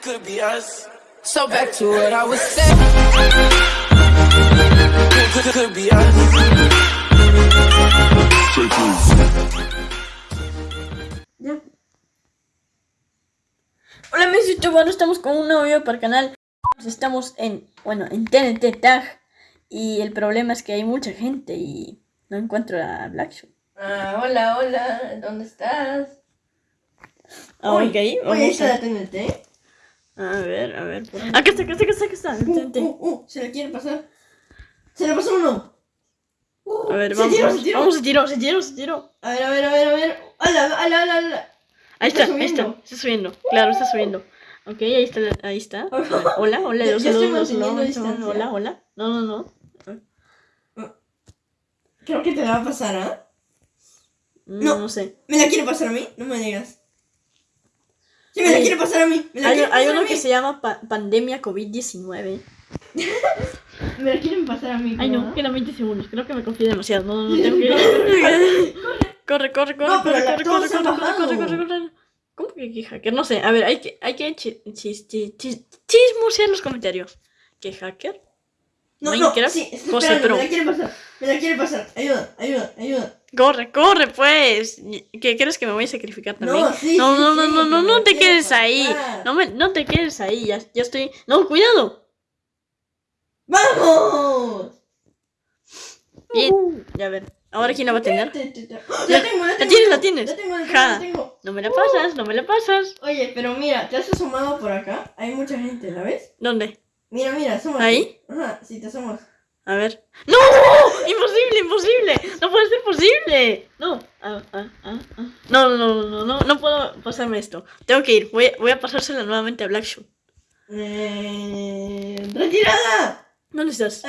this could be us. So back to what I was saying. Could, could, could be us. Hola mis youtubers, estamos con un nuevo video para el canal. Estamos en, bueno, en TNT Tag. Y el problema es que hay mucha gente y no encuentro a Black Shoe. Ah, hola, hola, ¿dónde estás? Ah, ok, Oye, vamos ahí está a... la TNT. A ver, a ver. por- Acá está, acá está, acá está, acá está. Uh, TNT. uh, uh, se la quiere pasar. Se la pasó uno. Uh, A ver, se vamos, tiró, vamos, se tiró. vamos, se tiró, se tiró, se tiró. A ver, a ver, a ver, a ver. Hola, hola, hola, hola. Ahí Está está, ahí está, está subiendo. Claro, está subiendo. Ok, ahí está, ahí está. Ver, Hola, hola, saludos, hola, hola, hola. No, no, no. Creo que te la va a pasar, ¿ah? No, No. no sé. ¿Me la quiere pasar a mí? No me digas. Sí, me la Hay- quiere pasar a mí. Me la Hay, hay uno a mí. que se llama pa- Pandemia COVID-19. Me la quieren pasar a mí. Ay, no, quedan 20 segundos. Creo que me confié demasiado. No, no, no, tengo que Corre, corre, corre, No, pero corre, corre, corre, corre, corre, bajado. corre, corre, corre. ¿Cómo que qué hacker? No sé. A ver, hay que, hay que chi- chis- chi- chis- chismosear en los comentarios. ¿Qué hacker? No, no, Minecraft, sí, José esperando, Pro. me la quiere pasar. Me la quiere pasar. Ayuda, ayuda, ayuda. Corre, corre, pues. ¿Qué crees que me voy a sacrificar también? No, sí, no, sí, no, no, sí, no, no, no te quedes ahí. No, me, no te quedes ahí. Ya, ya estoy. No, cuidado. ¡Vamos! Bien. Uh. Ya a ver. Ahora quién la va a tener. Te- te- te- La- La tengo, la tengo. tienes, la tienes. La la tengo. No me la pasas, no me la pasas. Oye, pero mira, te has asomado por acá. Hay mucha gente, ¿la ves? ¿Dónde? Mira, mira, asómate. ¿Ahí? Ajá, sí, te asomas. A ver. ¡No! ¡Imposible, imposible! ¡No puede ser posible! No. Ah, ah, ah, ah. No, no, no, no, no, no puedo pasarme esto. Tengo que ir. Voy, voy a pasársela nuevamente a Black Shoe. Eh, ¡Retirada! ¿Dónde estás?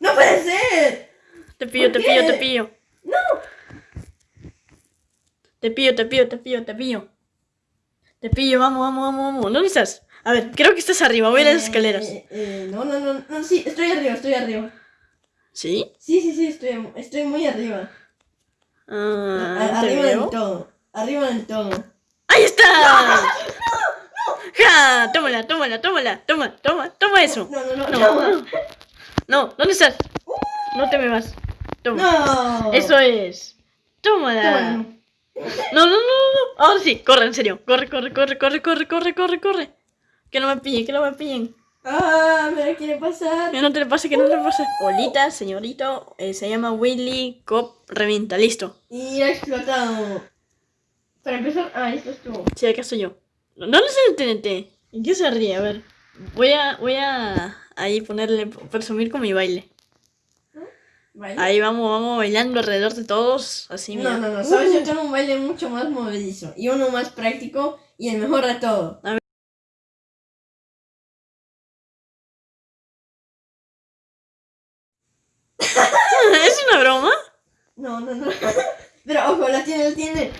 ¡No puede ser! Te pillo, te ¿Por pillo, qué? te pillo. ¡No! Te pillo, te pillo, te pillo, te pillo. Te pillo, vamos, vamos, vamos, vamos. ¿Dónde estás? A ver, creo que estás arriba. Voy a las escaleras. Eh, eh, no, no, no, no, sí, estoy arriba, estoy arriba. ¿Sí? Sí, sí, sí, estoy, estoy muy arriba. Ah, A- ¿te arriba del todo. Arriba del todo. ¡Ahí está! ¡Ja! Tómala, tómala, tómala. Toma, toma, toma eso. No, no, no, No. no. No, ¿dónde estás? No te me vas. Toma. No. Eso es. Tómala. Tómala. No, no, no, no, no. Ahora sí, corre, en serio. Corre, corre, corre, corre, corre, corre, corre, corre. Que no me pillen, que no me pillen. Ah, me la quiere pasar. Que no te le pase, que no te le pase. Olita, señorito. eh, se llama Willy Cop Revienta. Listo. Y ha explotado. Para empezar, ah, esto estuvo. Sí, acá estoy yo. ¿Dónde está el TNT? ¿En qué se ríe? A ver. Voy a, voy a ahí ponerle, presumir con mi baile. Ahí vamos, vamos bailando alrededor de todos. Así, mira. No, no, no, sabes, Uh. yo tengo un baile mucho más movedizo y uno más práctico y el mejor de todo. ¿Es una broma? No, no, no. Pero ojo, la tiene, la tiene.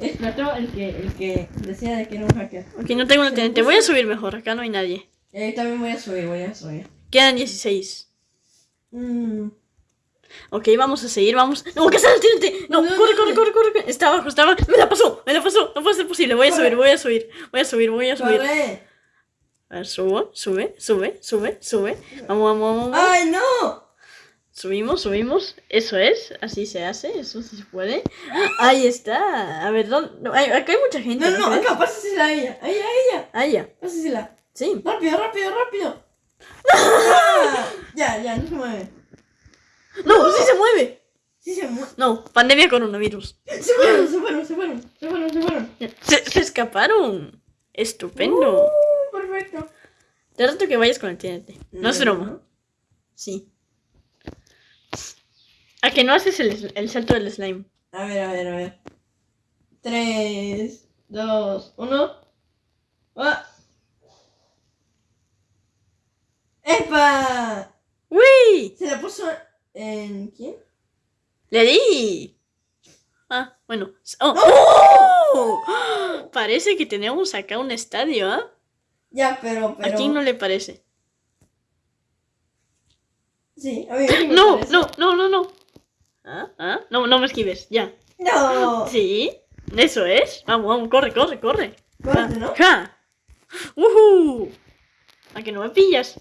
Explotó el que, el que decía de que era un hacker. Ok, no tengo el TNT. Voy a subir mejor. Acá no hay nadie. Eh, también voy a subir, voy a subir. Quedan 16. Mm. Ok, vamos a seguir, vamos. ¡No, que sale el TNT! No, No, corre, corre, no. corre, corre. Está abajo, está abajo. Me la pasó, me la pasó. No puede ser posible. Voy a Corre. subir, voy a subir. Voy a subir, voy a subir. ¡Corre! A ver, subo, sube, sube, sube, sube. Vamos, vamos, vamos. vamos. ¡Ay, no! Subimos, subimos. Eso es, así se hace, eso sí se puede. Ahí está. A ver, ¿dónde? no, acá hay mucha gente. No, no, acá, pásasela a ella. A ella, a ella. Ah, ya. Pásasela. Sí. Rápido, rápido, rápido. Ah, ya, ya, no se mueve. No, sí se mueve. Sí se mueve. No, pandemia coronavirus. Se fueron, se fueron, se fueron, se fueron, se fueron. Se, se escaparon. Estupendo. Uh, perfecto. Te rato que vayas con el TNT. No es broma. Sí. ¿A que no haces el, el salto del slime? A ver, a ver, a ver. 3, 2, 1. ¡Ah! ¡Epa! ¡Uy! Se la puso en. ¿Quién? ¡Le di! Ah, bueno. ¡Oh! ¡Oh! Parece que tenemos acá un estadio, ¿ah? Ya, pero. pero... ¿A quién no le parece? Sí, a mí me No, parece. no, no, no, no. ¿Ah? ¿Ah? No, no me esquives, ya. No. Sí, eso es. Vamos, vamos, corre, corre, corre. Corte, ¿no? ¡Ja! ¡Uhú! ¿A que no me pillas?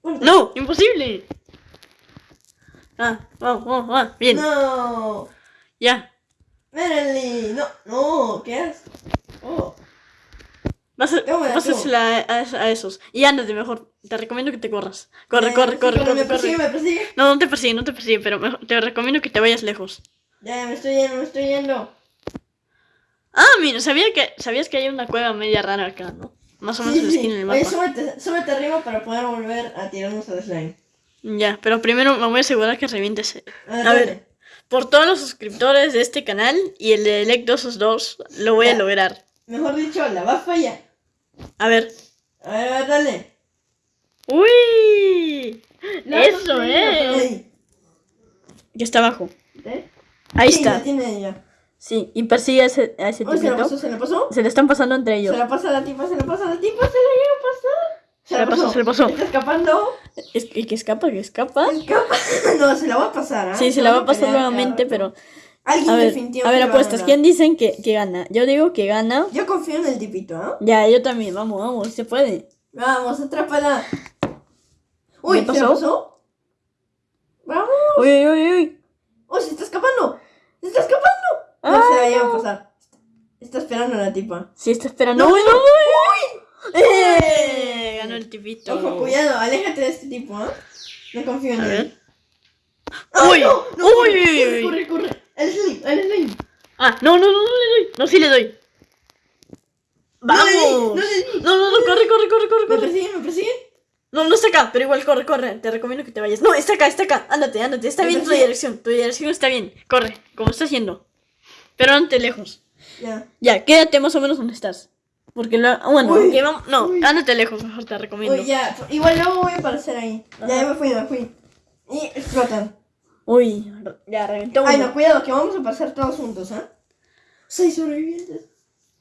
Corte. ¡No! ¡Imposible! Ah, vamos, vamos, vamos. Bien, No. ya. Merely. No, no. ¿Qué haces? Oh. Vas a, vas a a, a- a esos. Y ándate mejor. Te recomiendo que te corras. Corre, Eh, corre, corre, corre, Me persigue, corre. me persigue. No, no te persigue, no te persigue, pero mejor- te recomiendo que te vayas lejos. Ya, ya me estoy yendo, me estoy yendo. Ah, mira, sabía que, sabías que hay una cueva media rara acá, ¿no? Más o menos en la esquina del Oye, mapa. súbete, súbete arriba para poder volver a tirarnos al slime. Ya, pero primero me voy a asegurar que revientes. A A dale. ver, por todos los suscriptores de este canal y el de Electosos 2, lo voy a lograr. Mejor dicho, la va a fallar. A ver. A ver, dale. ¡Uy! No, Eso no, es. Ey, Que está abajo. ¿eh? Ahí Sí, está. la tiene ella. Sí, y persigue a ese, a ese Oh, se la pasó, se la pasó. Se le están pasando entre ellos. Se la pasa a la tipa, se la pasa a la tipa, se la llega a pasar. Se la pasó, se la pasó. Está escapando. Es que, que escapa, que escapa. Escapa. No, se la va a pasar, ¿ah? Sí, se la va a pasar nuevamente, pero... Alguien A ver, definitivamente a ver, apuestas. ¿Quién dicen que, que gana? Yo digo que gana. Yo confío en el tipito, ¿ah? Ya, yo también. Vamos, vamos, se puede. Vamos, atrápala. Uy, ¿Qué ¿se pasó? Vamos. Uy, uy, uy, uy. Oh, se está escapando. Se está escapando. No Ah, se la lleva no. a pasar. Está esperando a la tipa. Sí, está esperando. No, ¡Uy, no, uy! ¡Uy! ¡Eh! Ganó el tipito. Ojo, cuidado, aléjate de este tipo, ¿ah? No confío en A él. ver. ¡Ay, ¡Uy! no! no, ¡Uy, corre, uy! Corre, corre, corre. El slime, el slime. Ah, no, no, no, no le doy. No, sí le doy. No le ¡Vamos! no le. No, no, no, corre, corre, corre, corre, ¿Me corre. persiguen, me persiguen? No, no está acá, pero igual corre, corre. Te recomiendo que te vayas. No, está acá, está acá. Ándate, ándate. Está bien tu dirección. Tu dirección está bien. Corre, como estás yendo. Pero ante lejos. Ya. Ya, quédate más o menos donde estás. Porque lo... bueno, Uy, que vamos... no, uy. ándate lejos, mejor te recomiendo. Uy, ya. Igual luego voy a aparecer ahí. Ya, ya me fui, me fui. Y explotan. Uy, ya reventó Ay, no, cuidado, que vamos a pasar todos juntos, ¿ah? Seis sobrevivientes.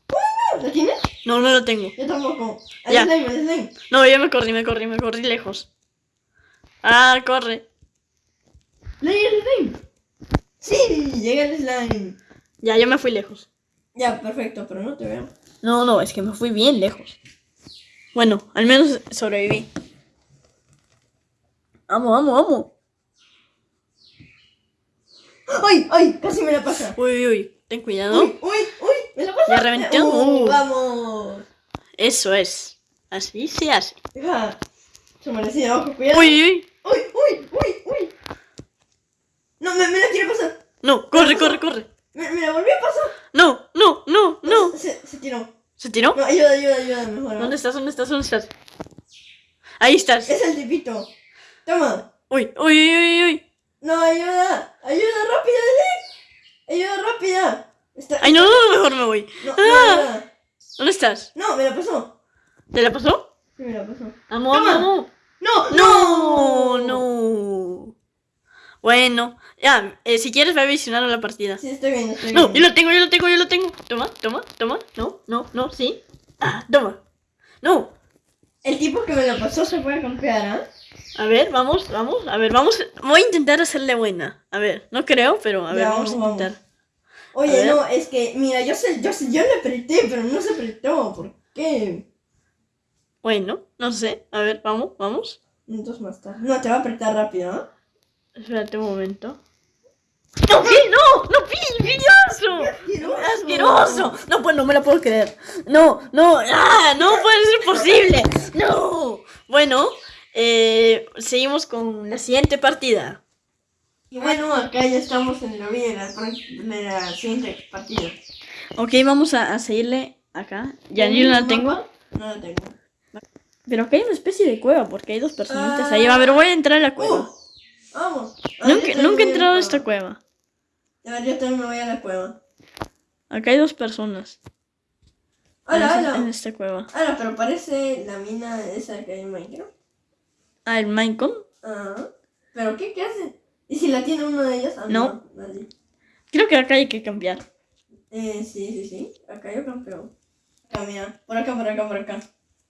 Bueno, ¿la tienes? No, no lo tengo. Yo tampoco. Al Ya. slime, al slime. No, yo me corrí, me corrí, me corrí lejos. Ah, corre. Llega el slime. Sí, llega el slime. Ya, yo me fui lejos. Ya, perfecto, pero no te veo. No, no, es que me fui bien lejos. Bueno, al menos sobreviví. Vamos, vamos, vamos. ¡Ay, ay! Casi me la pasa. Uy, uy, uy. Ten cuidado. Uy, uy, uy, me la pasa. Ya reventó. Uh, Uh. vamos. Eso es. Así se hace. Se merecía, ojo, cuidado. Uy, uy, uy. uy, uy, uy, uy. No, me, me la quiere pasar. No, corre, corre, corre. Me, me la volvió a pasar. No, no, no, no. Se, se tiró. ¿Se tiró? No, ayuda, ayuda, ayuda, mejor. ¿Dónde estás? ¿Dónde estás? ¿Dónde estás? Ahí estás. Es el tipito. Toma. Uy, uy, uy, uy. No, ayuda. Ayuda rápida, Dele. Ayuda rápida. Está, Ay, no, no, mejor me voy. No, no, Ah. ayuda. ¿Dónde estás? no, me la pasó. ¿Te la pasó? Sí, me la pasó. Toma. vamos. No, No, no. Bueno, ya, eh, si quieres ve a visionar la partida. Sí, estoy bien, estoy No, bien. yo lo tengo, yo lo tengo, yo lo tengo. Toma, toma, toma. No, no, no, sí. Ah, toma. No. El tipo que me lo pasó se puede confiar, ¿ah? A ver, vamos, vamos, a ver, vamos. Voy a intentar hacerle buena. A ver, no creo, pero a ver, Ya, vamos a intentar. A Oye, ver. no, es que, mira, yo sé, yo sé, yo le apreté, pero no se apretó. ¿Por qué? Bueno, no sé. A ver, vamos, vamos. Minutos más tarde. No, te va a apretar rápido, ¿ah? Espérate un momento. ¡No, qué! ¡No! ¡No, asqueroso! ¡Asqueroso! No, pues no me lo puedo creer. No, no, ¡ah! No puede ser posible. No. Bueno, eh, seguimos con la siguiente partida. Y bueno, acá ya estamos en la vida de la, de la siguiente partida. Ok, vamos a, a seguirle acá. Ya yo no la tengo. No la tengo. Pero acá hay una especie de cueva porque hay dos personitas Ah. ahí. A ver, voy a entrar a la cueva. Uh, vamos. Ah, nunca, nunca he entrado a esta cueva. A ver, yo también me voy a la cueva. Acá hay dos personas. en, Hola, esa- hola. en esta cueva. Hola, pero parece la mina esa que hay en Minecraft. Ah, el Minecon. Ah, ¿pero qué? ¿Qué hace? ¿Y si la tiene uno de ellos? Ah, No. nadie. Creo que acá hay que cambiar. Eh, sí, sí, sí. Acá yo campeón. Acá, mira. Por acá, por acá, por acá.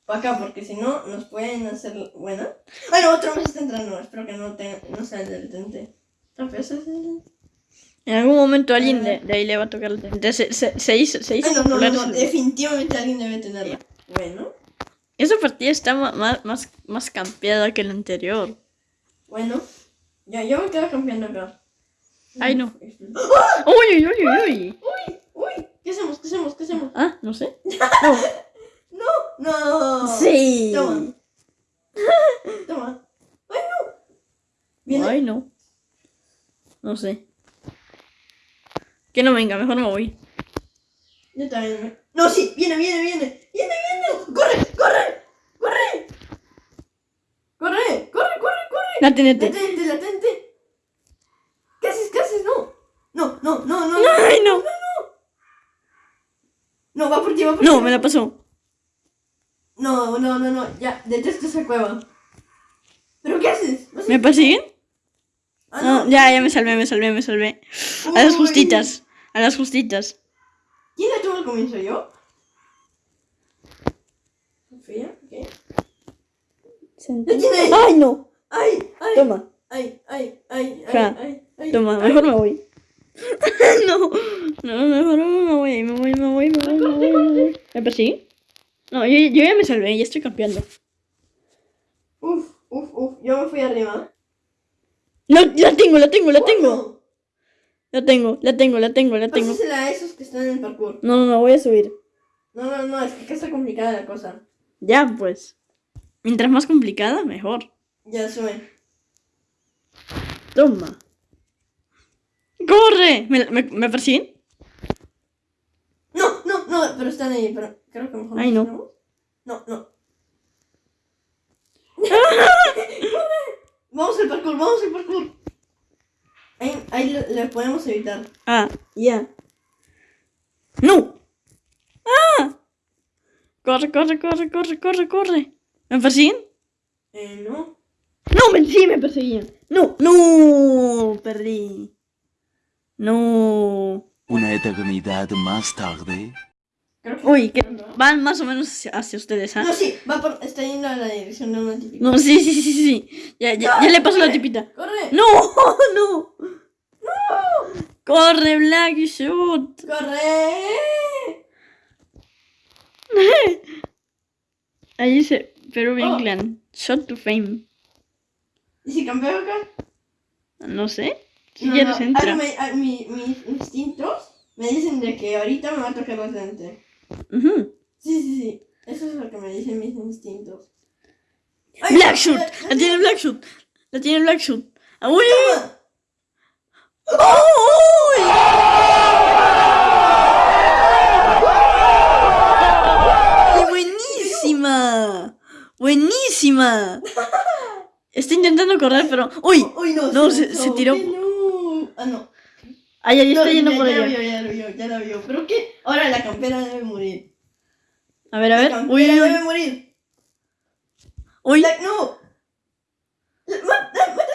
Por acá, porque si no, nos pueden hacer buena. Bueno, otro me está entrando. Espero que no, te, no sea el del tente. En algún momento alguien de, de ahí le va a tocar el Entonces se, se, se hizo, se hizo Ay, no, no, definitivamente alguien debe tenerla. Bueno, Esa partida está más, más, más campeada que la anterior. bueno. Ya, yo me quedo campeando acá. Ay, no. Uy, uy, uy, uy, uy. Uy, uy, ¿qué hacemos? ¿Qué hacemos? ¿Qué hacemos? Ah, no sé. No. No, no. Sí. Toma. Toma. Ay, no. Viene. Ay, no. No sé. Que no venga, mejor me voy. Yo también me... No, sí, viene, viene, viene. Viene, viene. Corre, corre. Corre, corre, corre, corre. La TNT. Latente, latente. ¿Qué haces? ¿Qué haces? No. No, no, no, no. Ay, no. No, va por ti, va por ti. No, me la pasó. No, no, no, no. Ya, detesto esa cueva. ¿Pero qué haces? ¿Vas a- ¿Me persiguen? Ah, No, ya, ya me salvé, me salvé, me salvé. A las Uy. justitas. A las justitas. ¿Quién la tuvo al comienzo? ¿Yo? ¿Sofía? ¿Qué? ¿La tiene? Ay, no. ¡Ay! ¡Ay! Toma, ¡Ay! ¡Ay! ¡Ay! ¡Ay! Ja. ¡Ay! ¡Ay! toma, mejor me voy. no, no, mejor me voy, me voy, me voy, me voy, me voy, me voy. ¿Me persiguen? No, yo, yo ya me salvé, ya estoy campeando. Uf, uf, uf. Yo me fui arriba. No, la tengo, la tengo, la tengo. La tengo, la tengo, la tengo, la tengo. Pásasela a esos que están en el parkour. No, no, no, voy a subir. No, no, no. Es que está complicada la cosa. Ya, pues. Mientras más complicada, mejor. Ya sube. Toma. ¡Corre! ¿Me, me, me persiguen? No, no, no. Pero están ahí. Pero creo que mejor Ay, no. No, no. ¡Corre! Vamos al parkour, vamos al parkour. Ahí, ahí le, le podemos evitar. Ah, ya. ¡No! ¡Ah! Corre, corre, corre, corre, corre, corre. ¿Me persiguen? Eh, no. No, me, sí me perseguían. No, no, perdí. No. Una eternidad más tarde. Creo que Uy, que van más o menos hacia, hacia ustedes, ¿ah? No, sí, va por, está yendo a la dirección de una típica. No, sí, sí, sí, sí, sí. Ya, ya, ya le pasó la tipita. ¡Corre! No, no. Corre, Black y shoot. ¡Corre! Ahí dice Peruvian Oh. Clan. Shot to fame. ¿Y si campeo acá? No sé. Si No, quieres no, entra. ah, me- ah, mi- mis instintos me dicen de que ahorita me va a tocar la frente. Ujú. Sí, sí, sí. Eso es lo que me dicen mis instintos. ¡Ay, Black no, Shoot. no, La tiene Black Shoot. La tiene Black Shoot. ¡Ah, uy! ¡Ay, buenísima! ¡Buenísima! Está intentando correr, pero. ¡Uy! Uy, no. No, se se- tiró. ¡Qué no! Ah, no. Ay, ahí está No, yendo ya, por ya la allá. vio, ya la vio, ya la vio. ¿Pero qué? Ahora la campera debe morir. A ver, a La ver. campera Uy, debe uy. morir. Uy. La- no. La- la- mátala.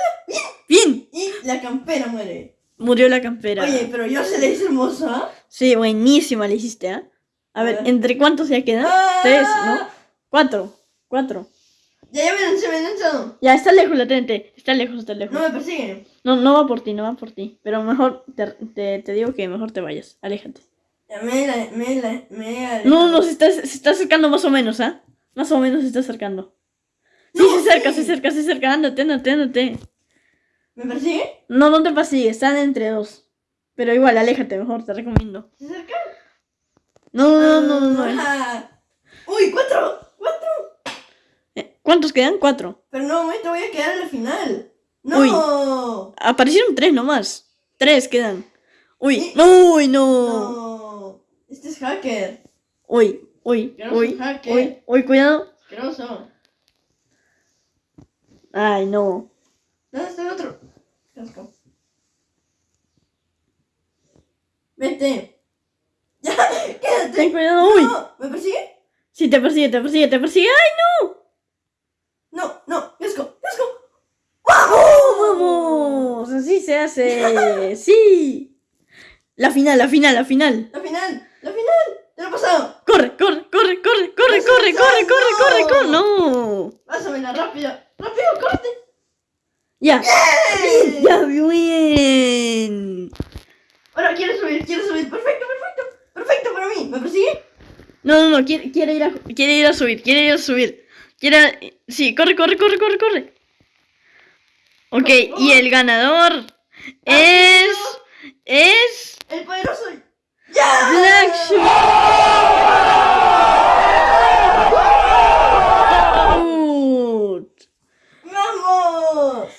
Bien. Y la campera muere. Murió la campera. Oye, pero yo se le hice hermosa. Sí, buenísima le hiciste, ¿ah? A A ver, ver. ¿entre cuántos ya quedan? Ah. Tres, ¿no? Cuatro. Cuatro. Ya, ya me lancé, me lanzado. Ya, está lejos la TNT. Está lejos, está lejos. No me persiguen. No, no va por ti, no va por ti. Pero mejor, te, te, te digo que mejor te vayas. Aléjate. Ya me la, me la, me No, no, se está, se está acercando más o menos, ¿ah? Más o menos se está acercando. Sí, No, se acerca, sí. se acerca, se acerca. Ándate, ándate, ándate. ¿Me persigue? No, no te pases, están entre dos. Pero igual, aléjate, mejor, te recomiendo. ¿Se acerca? No, no, no, no, no. Ah. Uy, cuatro, ¿Cuántos quedan? Cuatro. Pero no, me te voy a quedar a la final. No. Uy. Aparecieron tres nomás. Tres quedan. Uy, no, uy, no. No. Este es hacker. Uy, uy, uy, que- uy, uy, cuidado. Asqueroso. Ay, no. ¿Dónde está el otro? Casco. Vete. Ya, quédate. Ten cuidado, uy. No, ¿me persigue? Sí, te persigue, te persigue, te persigue. ¡Ay, no! No, no, casco, casco. ¡Vamos! Así se hace. Sí. La final, la final, la final. La final, la final. Te lo he pasado. Corre, corre, corre, corre, corre, corre, corre, corre, corre, corre. No. Pásamela rápido. Rápido, corte. Ya. Ya, bien. Ahora quiere subir, quiere subir. Perfecto, perfecto. Perfecto para mí. ¿Me persigue? No, no, no, quiere, quiere, ir a, quiere ir a subir, quiere ir a subir. Quiere... Sí, corre, corre, corre, corre, corre. Ok, y el ganador es... Es... El poderoso. ¡Ya! Blackshoot. ¡Vamos!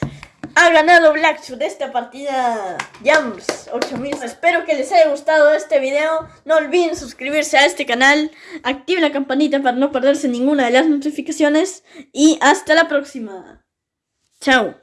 Ha ganado Blackshoot esta partida Jams 8000. Espero que les haya gustado este video. No olviden suscribirse a este canal. Activen la campanita para no perderse ninguna de las notificaciones. Y hasta la próxima. Chao.